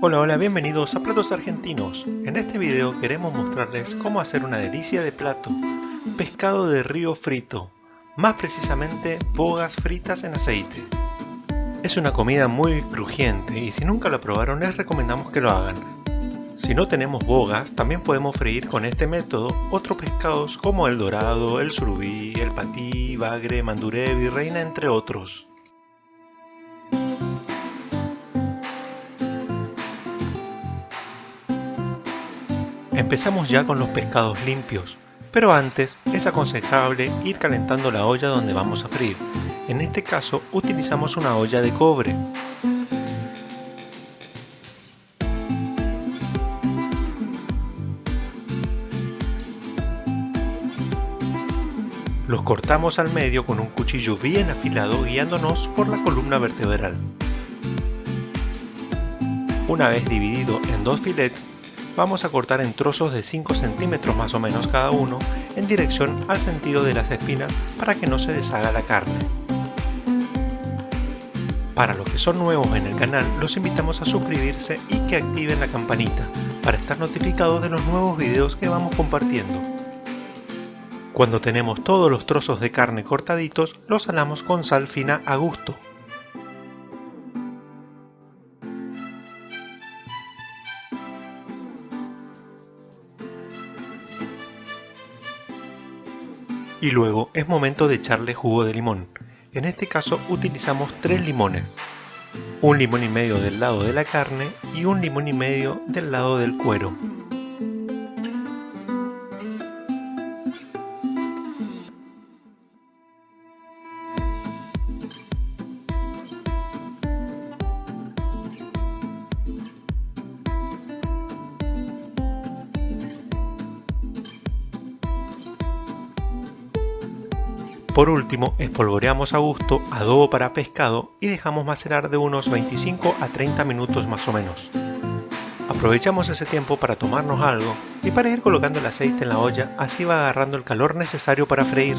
Hola hola, bienvenidos a Platos Argentinos. En este video queremos mostrarles cómo hacer una delicia de plato, pescado de río frito, más precisamente bogas fritas en aceite. Es una comida muy crujiente y si nunca la probaron les recomendamos que lo hagan. Si no tenemos bogas, también podemos freír con este método otros pescados como el dorado, el surubí, el patí, bagre, mandurevi, reina entre otros. Empezamos ya con los pescados limpios, pero antes es aconsejable ir calentando la olla donde vamos a freír. En este caso utilizamos una olla de cobre. Los cortamos al medio con un cuchillo bien afilado guiándonos por la columna vertebral. Una vez dividido en dos filetes, vamos a cortar en trozos de 5 centímetros más o menos cada uno en dirección al sentido de las espinas para que no se deshaga la carne. Para los que son nuevos en el canal, los invitamos a suscribirse y que activen la campanita para estar notificados de los nuevos videos que vamos compartiendo. Cuando tenemos todos los trozos de carne cortaditos, los salamos con sal fina a gusto. Y luego es momento de echarle jugo de limón. En este caso utilizamos tres limones. Un limón y medio del lado de la carne y un limón y medio del lado del cuero. Por último, espolvoreamos a gusto adobo para pescado y dejamos macerar de unos 25 a 30 minutos más o menos. Aprovechamos ese tiempo para tomarnos algo y para ir colocando el aceite en la olla, así va agarrando el calor necesario para freír.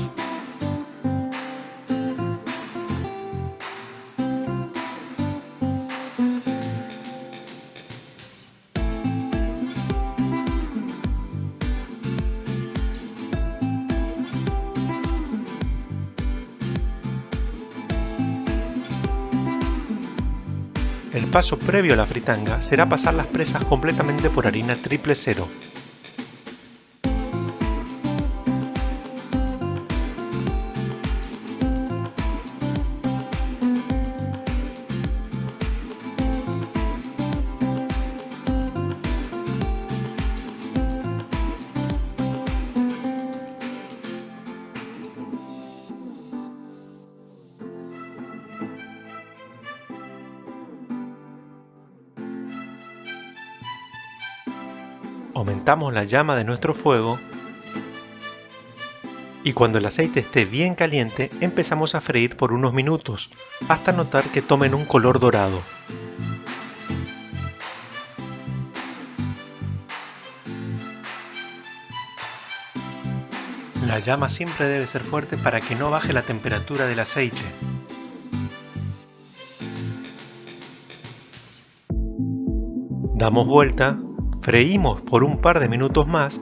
El paso previo a la fritanga será pasar las presas completamente por harina triple cero. Aumentamos la llama de nuestro fuego y cuando el aceite esté bien caliente empezamos a freír por unos minutos hasta notar que tomen un color dorado. La llama siempre debe ser fuerte para que no baje la temperatura del aceite. Damos vuelta Freímos por un par de minutos más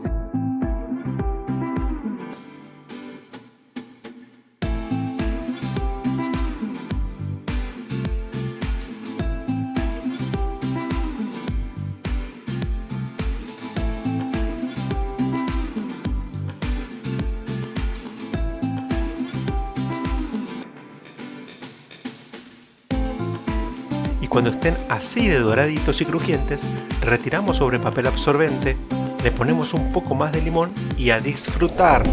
cuando estén así de doraditos y crujientes, retiramos sobre papel absorbente, le ponemos un poco más de limón y a disfrutar.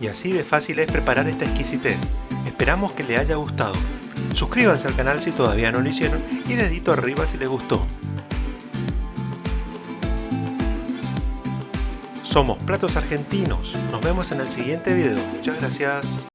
Y así de fácil es preparar esta exquisitez. Esperamos que le haya gustado. Suscríbanse al canal si todavía no lo hicieron y dedito arriba si les gustó. Somos Platos Argentinos. Nos vemos en el siguiente video. Muchas gracias.